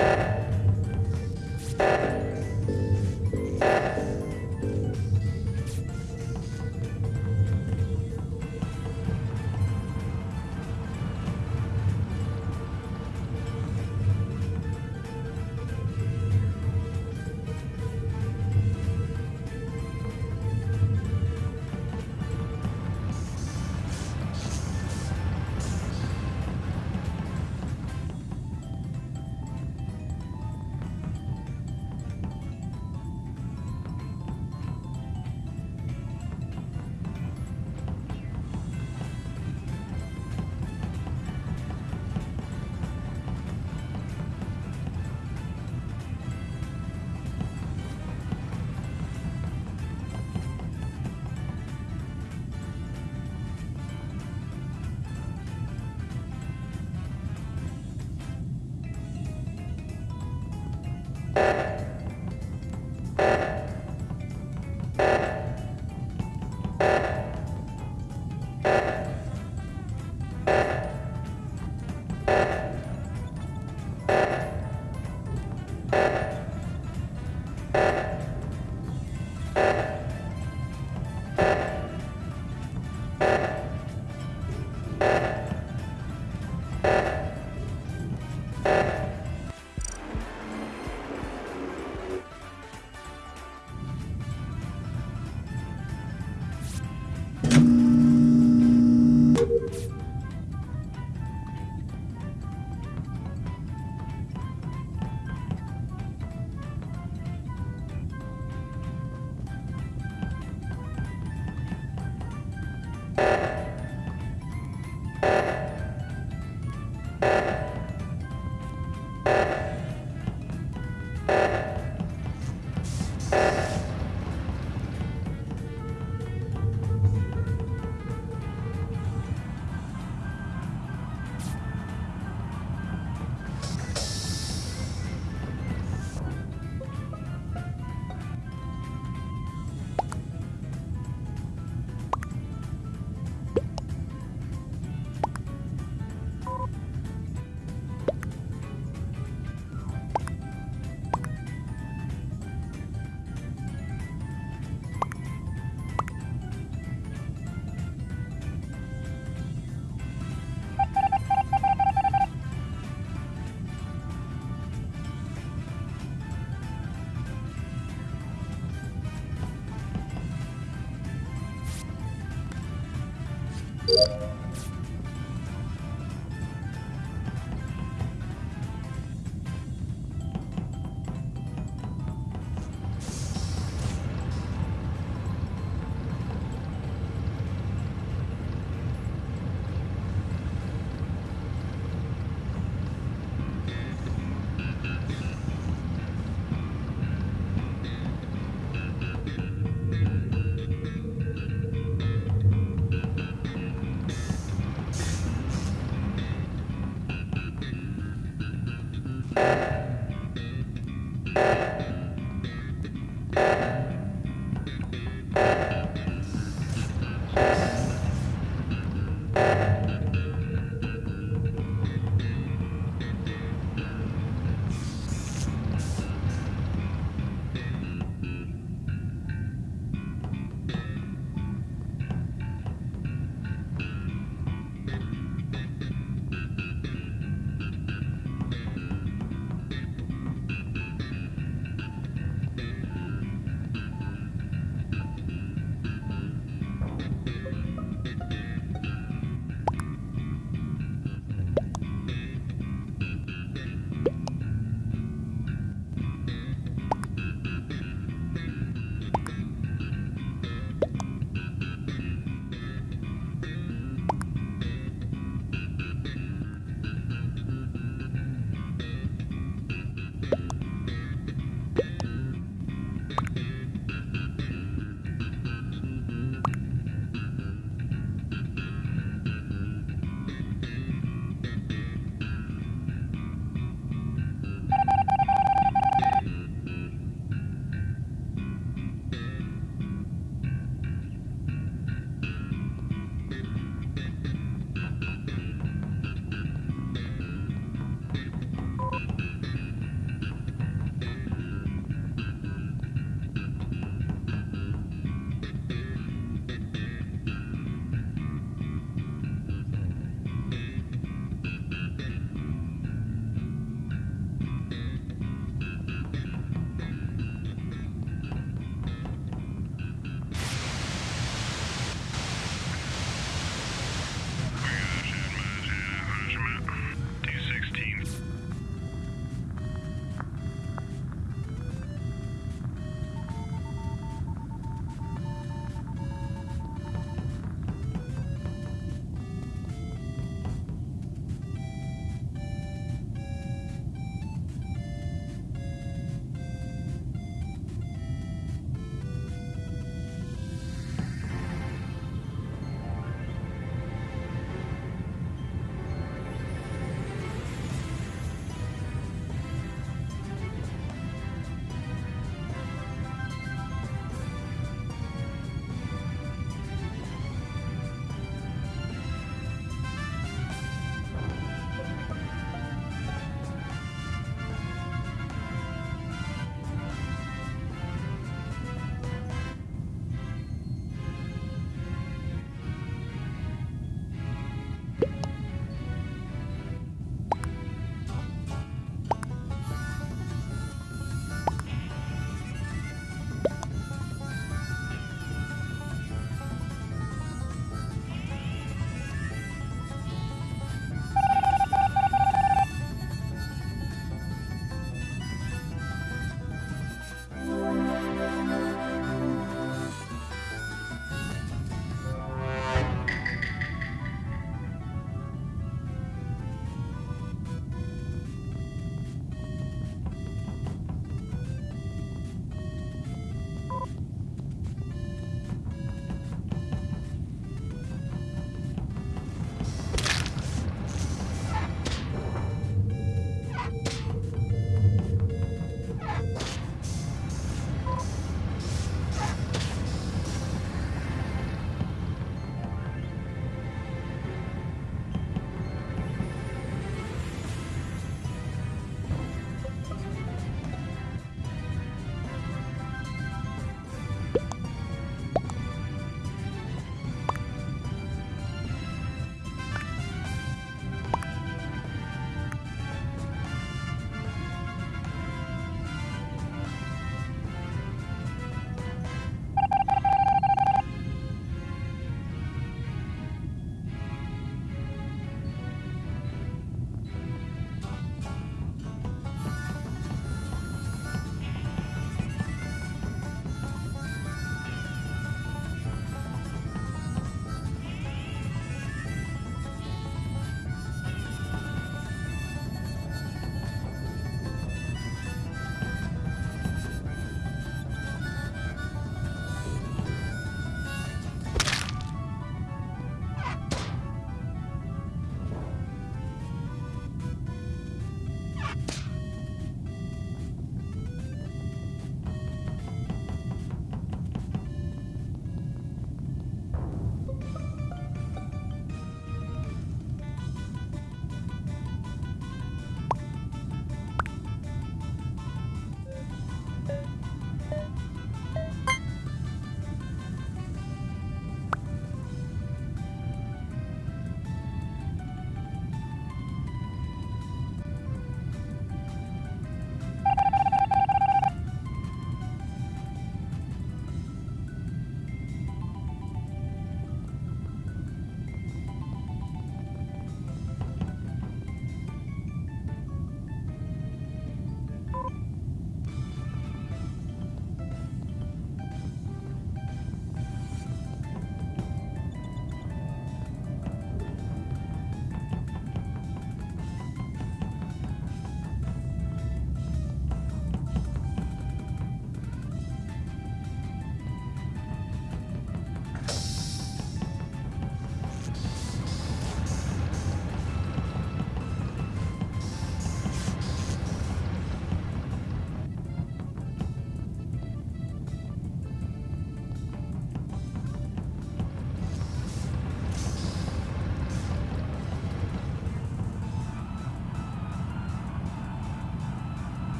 Yeah. you